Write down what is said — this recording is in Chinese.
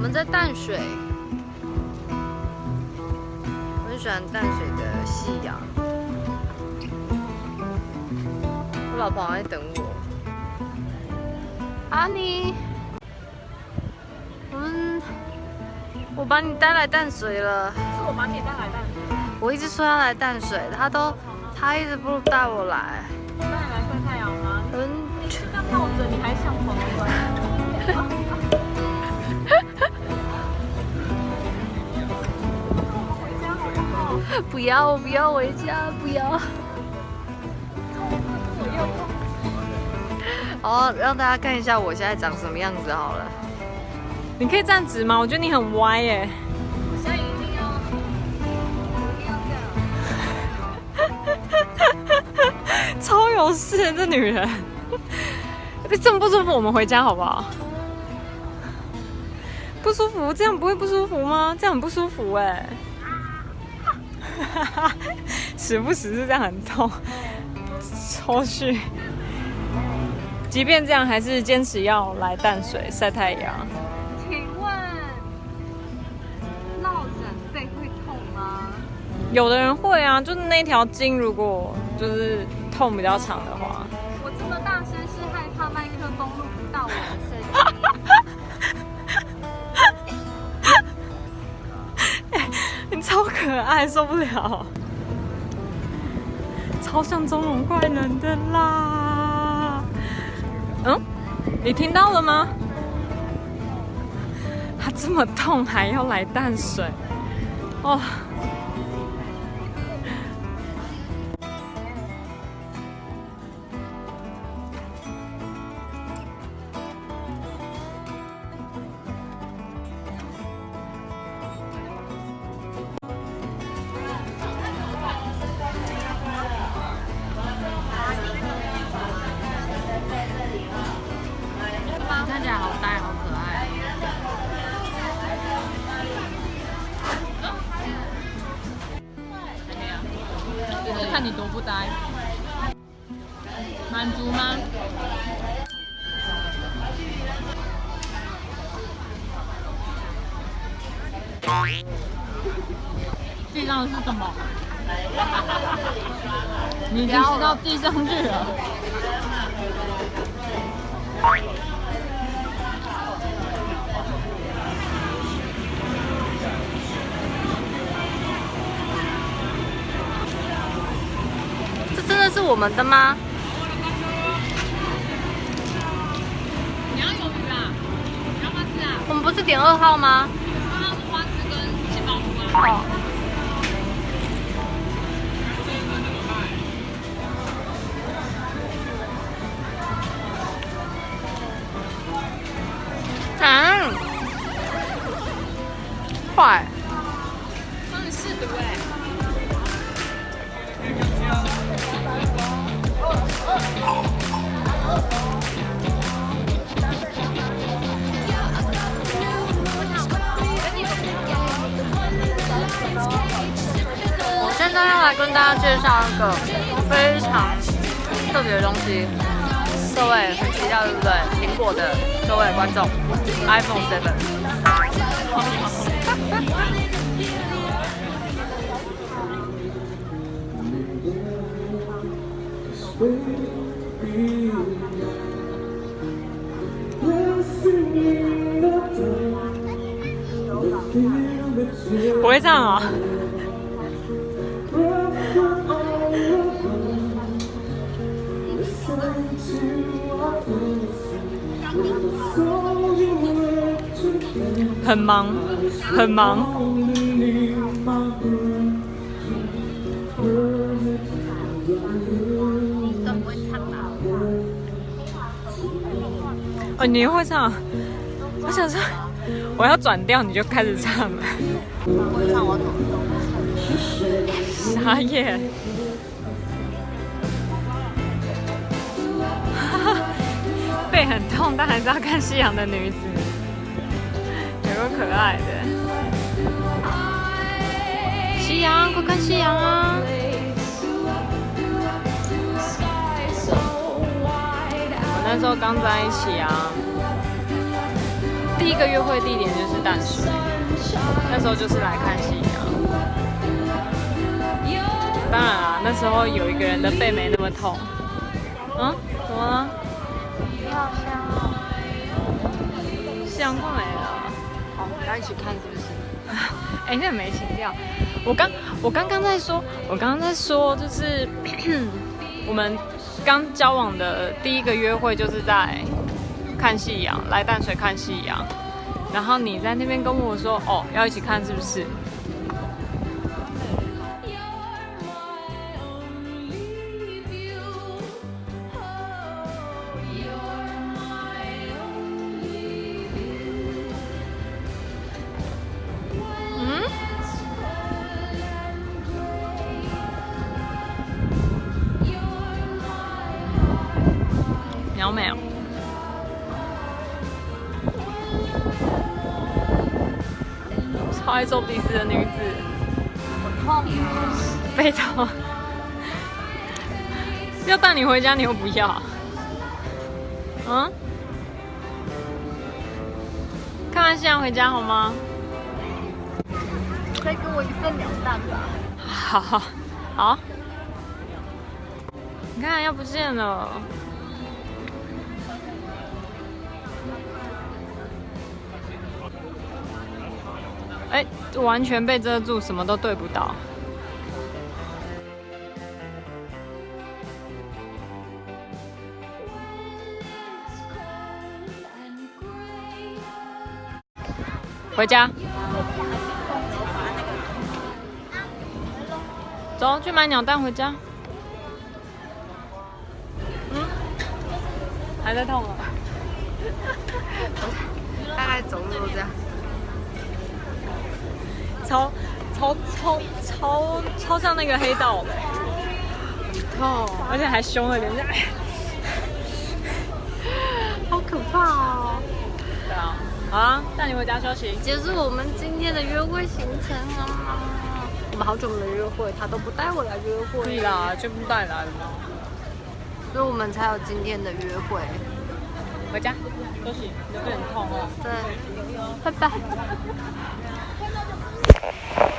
们在淡水，我很喜欢淡水的夕阳。我老婆还在等我。阿妮，我们我把你带来淡水了。是我把你带来淡水，我一直说要来淡水，他都他一直不带我来。带你来晒太阳吗？嗯，你这样闹着，你还像朋友？不要不要回家，不要。好，让大家看一下我现在长什么样子好了。你可以站直吗？我觉得你很歪耶。我现在一定要，一定要这样。超有事，这女人。这么不舒服，我们回家好不好？不舒服，这样不会不舒服吗？这样很不舒服哎。时不时是这样很痛，抽搐。即便这样，还是坚持要来淡水晒太阳。请问，落枕背会痛吗？有的人会啊，就是那条筋如果就是痛比较长的话。我这么大声是害怕麦克风录不到我超可爱，受不了，超像中龙怪人的啦。嗯，你听到了吗？他这么痛还要来淡水，哦。看你多不呆，满足吗？地上是什么？你已经吃到地上去了。是我们的吗？你要鱿鱼啊？你要不要吃啊？我们不是点二号吗？二号是花枝跟杏鲍菇啊。哦。嗯，坏。帮你试毒哎。我现在要来跟大家介绍一个非常特别的东西，各位很期待对不对？苹果的各位观众，iPhone 7。不会唱啊、很忙，很忙。更不会唱啦。哦，你会唱？我要转调，你就开始唱了。我会唱，我？傻眼。背很痛，但还是要看夕阳的女子，有个可爱的。夕阳，快看夕阳啊！我那时候刚在一起啊，第一个约会地点就是淡水，那时候就是来看夕阳。当然啦，那时候有一个人的背没那么痛。嗯，怎么了？你好香哦。香快没了。好，要一起看是不是？哎、那没情调。我刚我刚刚在说，我刚刚在说，就是 我们刚交往的第一个约会就是在看夕阳，来淡水看夕阳。然后你在那边跟我说，哦，要一起看是不是？嗯？鸟没有？超爱做鼻子的女子，痛。背痛。要带你回家，你又不要。嗯？看完夕阳回家好吗？再给我一份两蛋吧。好好好。你看，要不见了。哎，完全被遮住，什么都对不到。回家。走，去买鸟蛋回家。嗯，还在痛啊？大概走路都这样。超超超超超像那个黑道的，痛，而且还凶了点，好可怕哦。对啊，好啊，带你回家休息。结束我们今天的约会行程了吗？我们好久没约会，他都不带我来约会，对啦，就不带来了嘛。所以我们才有今天的约会。回家休息，你的背很痛哦。对，拜拜。Thank you.